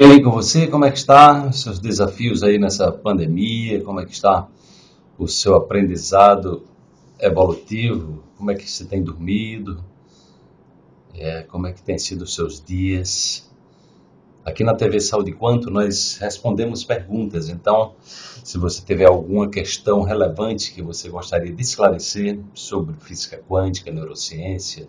E aí com você, como é que está? Seus desafios aí nessa pandemia, como é que está o seu aprendizado evolutivo? Como é que você tem dormido? É, como é que tem sido os seus dias? Aqui na TV Saúde Quanto nós respondemos perguntas, então se você tiver alguma questão relevante que você gostaria de esclarecer sobre física quântica, neurociência,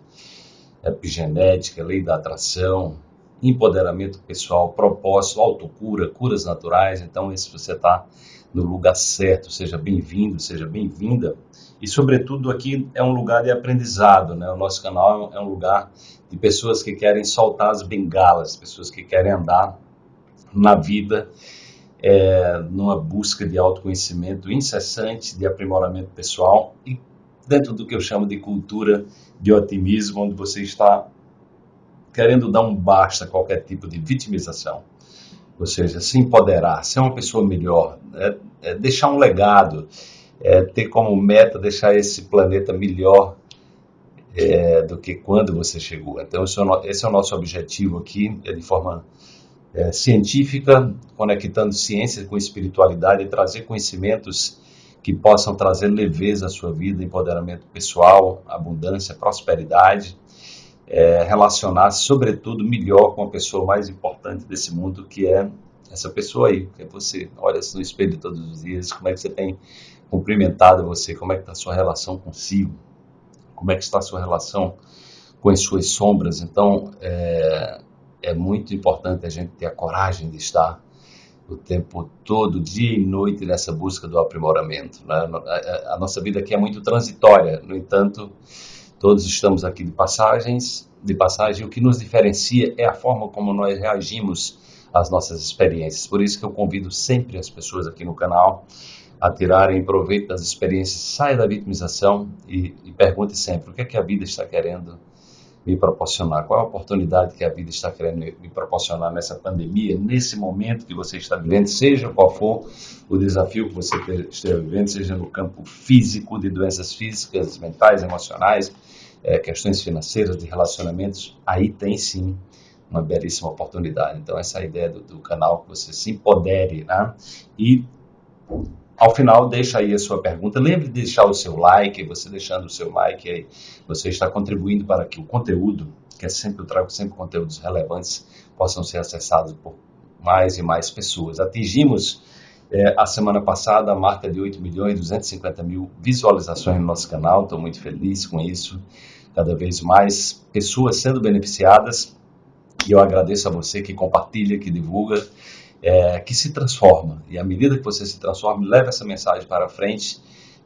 epigenética, lei da atração, empoderamento pessoal, propósito, autocura, curas naturais. Então, se você está no lugar certo, seja bem-vindo, seja bem-vinda. E, sobretudo, aqui é um lugar de aprendizado, né? O nosso canal é um lugar de pessoas que querem soltar as bengalas, pessoas que querem andar na vida é, numa busca de autoconhecimento incessante, de aprimoramento pessoal e dentro do que eu chamo de cultura de otimismo, onde você está querendo dar um basta a qualquer tipo de vitimização. Ou seja, se empoderar, ser uma pessoa melhor, é, é deixar um legado, é ter como meta deixar esse planeta melhor é, do que quando você chegou. Então, esse é o, é nosso objetivo aqui, é de forma é, científica, conectando ciência com espiritualidade trazer conhecimentos que possam trazer leveza à sua vida, empoderamento pessoal, abundância, prosperidade é, relacionar-se, sobretudo, melhor com a pessoa mais importante desse mundo, que é essa pessoa aí, que é você. Olha-se no espelho todos os dias, como é que você tem cumprimentado você, como é que está a sua relação consigo, como é que está a sua relação com as suas sombras. Então, é, é muito importante a gente ter a coragem de estar o tempo todo, dia e noite, nessa busca do aprimoramento. Né? A, nossa vida aqui é muito transitória, no entanto, Todos estamos aqui de passagens, de passagem. O que nos diferencia é a forma como nós reagimos às nossas experiências. Por isso que eu convido sempre as pessoas aqui no canal a tirarem proveito das experiências. Saia da vitimização e, e pergunte sempre o que é que a vida está querendo me proporcionar? Qual a oportunidade que a vida está querendo me proporcionar nessa pandemia, nesse momento que você está vivendo, seja qual for o desafio que você esteja vivendo, seja no campo físico, de doenças físicas, mentais, emocionais, é, questões financeiras, de relacionamentos, aí tem sim uma belíssima oportunidade. Então, essa é a ideia do, do canal, que você se empodere, né? E ao final, deixa aí a sua pergunta. Lembre de deixar o seu like. Você deixando o seu like aí, você está contribuindo para que o conteúdo, que é sempre eu trago sempre conteúdos relevantes, possam ser acessados por mais e mais pessoas. Atingimos é, a semana passada a marca de 8 milhões e 250 mil visualizações no nosso canal. Estou muito feliz com isso. Cada vez mais pessoas sendo beneficiadas. E eu agradeço a você que compartilha, que divulga é, que se transforma. E à medida que você se transforma, leva essa mensagem para frente,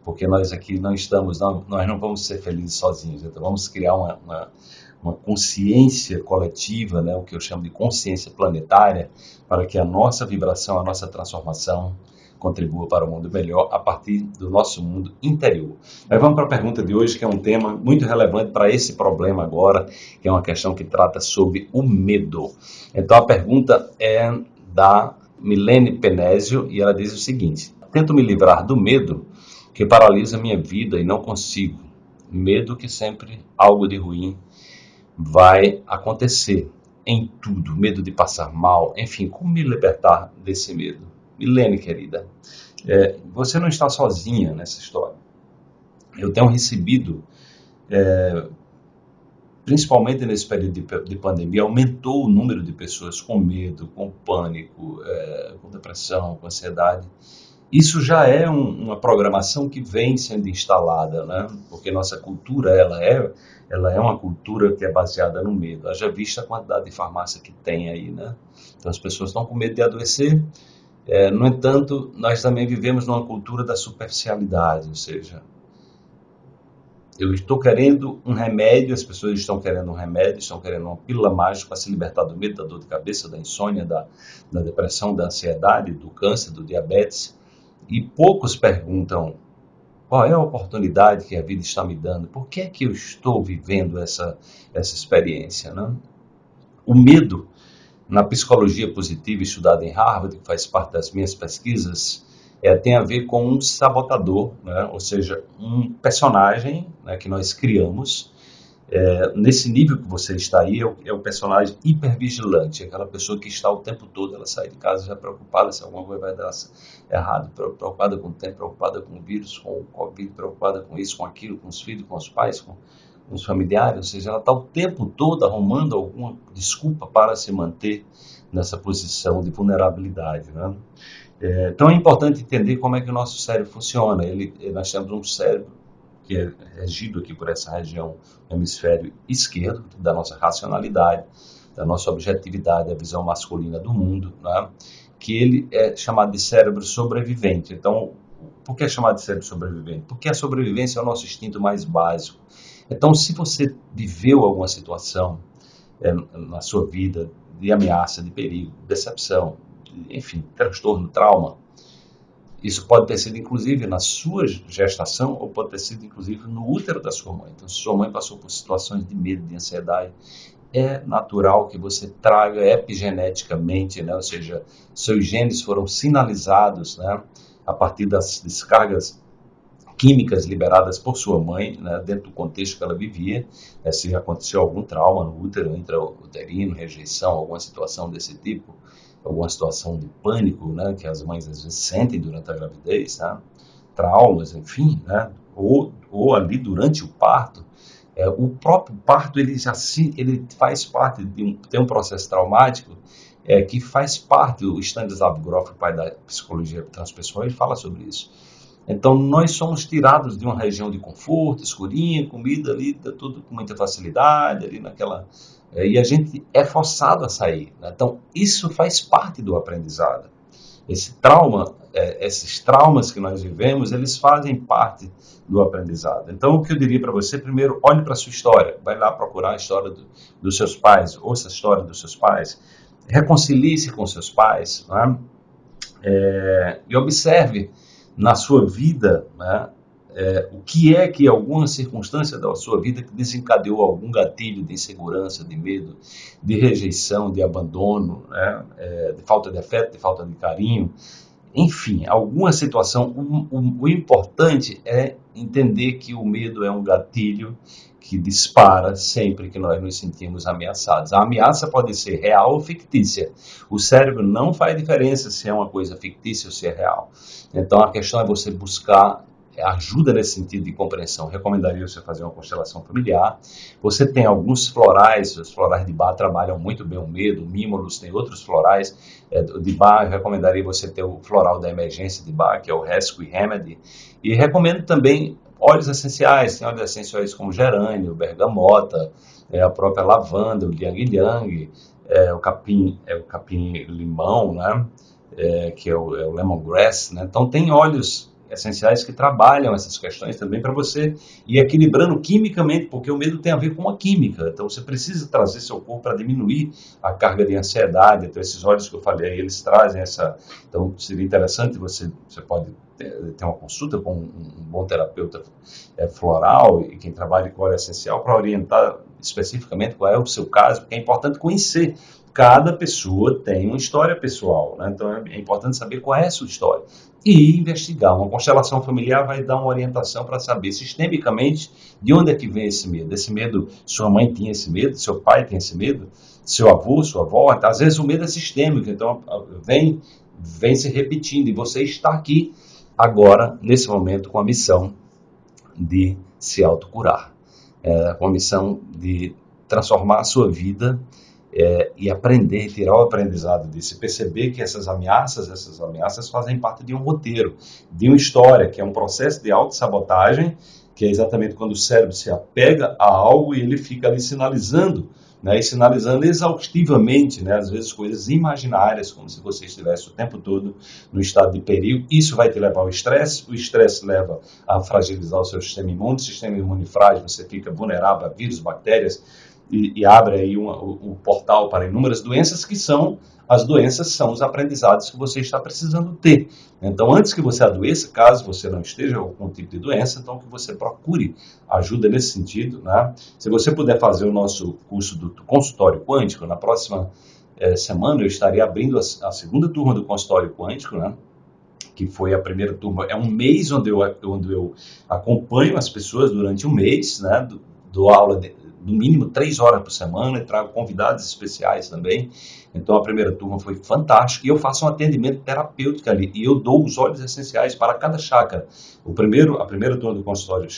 porque nós aqui não estamos, não, nós não vamos ser felizes sozinhos. Então vamos criar uma, uma, uma consciência coletiva, né, o que eu chamo de consciência planetária, para que a nossa vibração, a nossa transformação contribua para o um mundo melhor a partir do nosso mundo interior. Mas vamos para a pergunta de hoje, que é um tema muito relevante para esse problema agora, que é uma questão que trata sobre o medo. Então a pergunta é da Milene Penésio e ela diz o seguinte: Tento me livrar do medo que paralisa minha vida e não consigo. Medo que sempre algo de ruim vai acontecer em tudo, medo de passar mal, enfim, como me libertar desse medo? Milene, querida, é, você não está sozinha nessa história. Eu tenho recebido é, principalmente nesse período de, de, pandemia, aumentou o número de pessoas com medo, com pânico, é, com depressão, com ansiedade. Isso já é um, uma programação que vem sendo instalada, né? Porque nossa cultura ela é, ela é uma cultura que é baseada no medo. Haja vista a quantidade de farmácia que tem aí, né? Então as pessoas estão com medo de adoecer. É, no entanto, nós também vivemos numa cultura da superficialidade, ou seja, eu estou querendo um remédio, as pessoas estão querendo um remédio, estão querendo uma pílula mágica para se libertar do medo, da dor de cabeça, da insônia, da, da depressão, da ansiedade, do câncer, do diabetes. E poucos perguntam qual é a oportunidade que a vida está me dando, por que é que eu estou vivendo essa, essa experiência. Né? O medo, na psicologia positiva estudada em Harvard, que faz parte das minhas pesquisas, é, tem a ver com um sabotador, né? ou seja, um personagem né, que nós criamos É, nesse nível que você está aí, é o, é o, personagem hipervigilante, aquela pessoa que está o tempo todo, ela sai de casa já preocupada se alguma coisa vai dar errado, preocupada com o tempo, preocupada com o vírus, com o Covid, preocupada com isso, com aquilo, com os filhos, com os pais, com, com os familiares, ou seja, ela está o tempo todo arrumando alguma desculpa para se manter nessa posição de vulnerabilidade. Né? É, então é importante entender como é que o nosso cérebro funciona. Ele, nós temos um cérebro que é regido aqui por essa região hemisfério esquerdo, da nossa racionalidade, da nossa objetividade, a visão masculina do mundo, né? que ele é chamado de cérebro sobrevivente. Então, por que é chamado de cérebro sobrevivente? Porque a sobrevivência é o nosso instinto mais básico. Então, se você viveu alguma situação é, na sua vida de ameaça, de perigo, decepção, de, enfim, transtorno, trauma, isso pode ter sido inclusive na sua gestação ou pode ter sido inclusive no útero da sua mãe. Então, se sua mãe passou por situações de medo, de ansiedade, é natural que você traga epigeneticamente, né? ou seja, seus genes foram sinalizados né? a partir das descargas químicas liberadas por sua mãe, né, dentro do contexto que ela vivia, né, se aconteceu algum trauma no útero, intrauterino, rejeição, alguma situação desse tipo, alguma situação de pânico, né, que as mães às vezes sentem durante a gravidez, né, traumas, enfim, né, ou, ou ali durante o parto, é, o próprio parto ele já se, ele faz parte de um, tem um processo traumático é, que faz parte, o Stanislav Grof, pai da psicologia transpessoal, ele fala sobre isso então, nós somos tirados de uma região de conforto, escurinha, comida ali, tudo com muita facilidade, ali naquela. É, e a gente é forçado a sair. Né? Então, isso faz parte do aprendizado. Esse trauma, é, esses traumas que nós vivemos, eles fazem parte do aprendizado. Então, o que eu diria para você, primeiro, olhe para a sua história. Vai lá procurar a história do, dos seus pais, ouça a história dos seus pais, reconcilie-se com seus pais, né? é, e observe na sua vida, né, é, o que é que alguma circunstância da sua vida que desencadeou algum gatilho de insegurança, de medo, de rejeição, de abandono, né, é, de falta de afeto, de falta de carinho, enfim, alguma situação. O, o, o importante é entender que o medo é um gatilho que dispara sempre que nós nos sentimos ameaçados. A ameaça pode ser real ou fictícia. O cérebro não faz diferença se é uma coisa fictícia ou se é real. Então a questão é você buscar ajuda nesse sentido de compreensão. Recomendaria você fazer uma constelação familiar. Você tem alguns florais, os florais de bar trabalham muito bem o medo, o tem outros florais é, de bar. Eu recomendaria você ter o floral da emergência de bar, que é o Rescue Remedy. E recomendo também óleos essenciais, tem óleos essenciais como gerânio, bergamota, é, a própria lavanda, o liang liang, é, o capim, é, o capim limão, né? É, que é o, é o lemongrass, né? Então tem óleos essenciais que trabalham essas questões também para você ir equilibrando quimicamente, porque o medo tem a ver com a química. Então você precisa trazer seu corpo para diminuir a carga de ansiedade. Então esses óleos que eu falei, eles trazem essa. Então seria interessante você você pode ter uma consulta com um bom terapeuta é, floral e quem trabalha com óleo essencial para orientar especificamente qual é o seu caso, porque é importante conhecer cada pessoa tem uma história pessoal, né? então é importante saber qual é a sua história e investigar. Uma constelação familiar vai dar uma orientação para saber sistemicamente de onde é que vem esse medo. Esse medo, sua mãe tinha esse medo, seu pai tem esse medo, seu avô, sua avó, às vezes o medo é sistêmico, então vem, vem se repetindo e você está aqui agora, nesse momento, com a missão de se autocurar, é, com a missão de transformar a sua vida é, e aprender, tirar o aprendizado disso, perceber que essas ameaças, essas ameaças fazem parte de um roteiro, de uma história, que é um processo de autossabotagem, que é exatamente quando o cérebro se apega a algo e ele fica ali sinalizando, né, e sinalizando exaustivamente, né, às vezes coisas imaginárias, como se você estivesse o tempo todo no estado de perigo. Isso vai te levar ao estresse, o estresse leva a fragilizar o seu sistema imune, o sistema imune frágil, você fica vulnerável a vírus, bactérias, e, e abre aí um, o, o portal para inúmeras doenças que são as doenças são os aprendizados que você está precisando ter. Então, antes que você adoeça, caso você não esteja com algum tipo de doença, então que você procure ajuda nesse sentido. Né? Se você puder fazer o nosso curso do consultório quântico, na próxima eh, semana eu estarei abrindo a, a, segunda turma do consultório quântico, né? que foi a primeira turma. É um mês onde eu, onde eu acompanho as pessoas durante um mês, né? dou aula de, no mínimo três horas por semana e trago convidados especiais também. Então a primeira turma foi fantástica e eu faço um atendimento terapêutico ali e eu dou os óleos essenciais para cada chakra. O primeiro, a primeira turma do consultório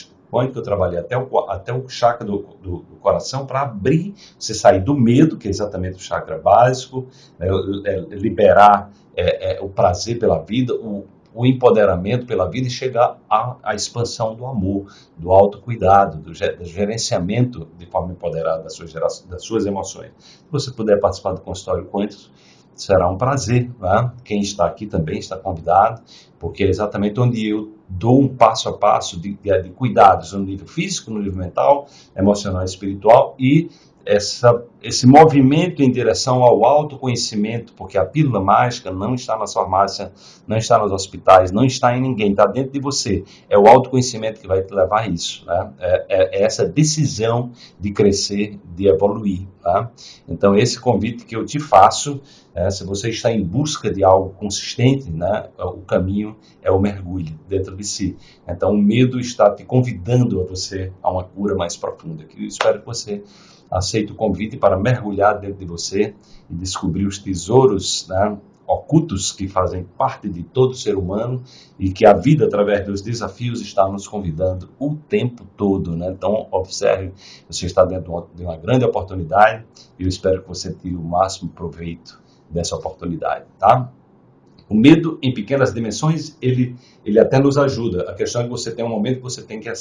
que eu trabalhei até o, até o chakra do, do, do coração para abrir, você sair do medo, que é exatamente o chakra básico, né, é, liberar é, é, o prazer pela vida, o, o empoderamento pela vida e chegar à, à expansão do amor, do autocuidado, do, do gerenciamento de forma empoderada das suas, das suas emoções. Se você puder participar do consultório Quantos, será um prazer. Né? Quem está aqui também está convidado, porque é exatamente onde eu dou um passo a passo de, de, de cuidados no nível físico, no nível mental, emocional e espiritual e essa, esse movimento em direção ao autoconhecimento, porque a pílula mágica não está na farmácia, não está nos hospitais, não está em ninguém, está dentro de você. É o autoconhecimento que vai te levar a isso. Né? É, é, é essa decisão de crescer, de evoluir. Tá? Então, esse convite que eu te faço, é, se você está em busca de algo consistente, né, o caminho é o mergulho dentro de si. Então, o medo está te convidando a você a uma cura mais profunda. Eu espero que você aceite o convite para mergulhar dentro de você e descobrir os tesouros né, ocultos que fazem parte de todo ser humano e que a vida, através dos desafios, está nos convidando o tempo todo. Né? Então, observe, você está dentro de uma grande oportunidade e eu espero que você tire o máximo proveito dessa oportunidade. Tá? O medo em pequenas dimensões, ele, ele até nos ajuda. A questão é que você tem um momento que você tem que,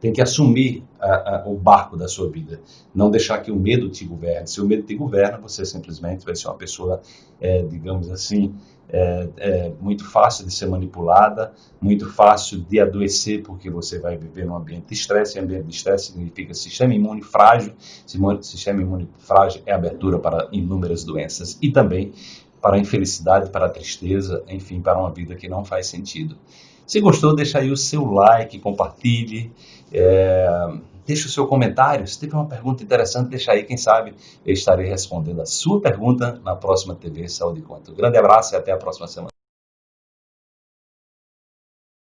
tem que assumir a, a, o barco da sua vida. Não deixar que o medo te governe. Se o medo te governa, você simplesmente vai ser uma pessoa, é, digamos assim, é, é, muito fácil de ser manipulada, muito fácil de adoecer, porque você vai viver num ambiente de estresse. E ambiente de estresse significa sistema imune frágil. Sistema imune frágil é abertura para inúmeras doenças. E também para a infelicidade, para a tristeza, enfim, para uma vida que não faz sentido. Se gostou, deixa aí o seu like, compartilhe, é, deixe o seu comentário. Se tiver uma pergunta interessante, deixa aí, quem sabe eu estarei respondendo a sua pergunta na próxima TV Saúde Conta. Um grande abraço e até a próxima semana.